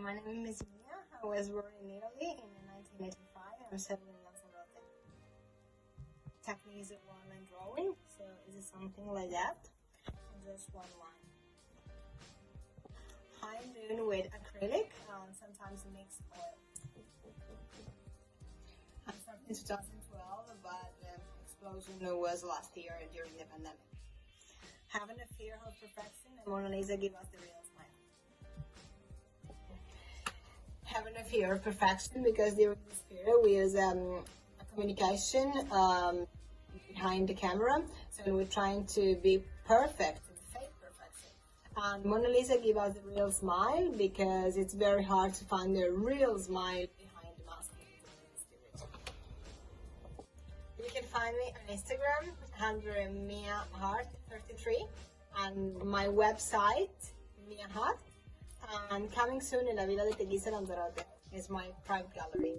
my name is Mia. I was born in Italy in 1985. I'm seven in Lanzarote. Technique is a one-line drawing, so is it something like that? Just one line. I'm doing with acrylic and sometimes mixed oil. I started in 2012, but the explosion was last year during the pandemic. Having a fear of perfection, and Mona Lisa gave us the real a of perfection because during this period we use um, a communication um, behind the camera, so we're trying to be perfect, fake perfection. And Mona Lisa gave us the real smile because it's very hard to find the real smile behind the mask. You can find me on Instagram under Mia Hart 33 and my website Mia Hart and coming soon in La Villa de Teguise Lanzarote is my private gallery.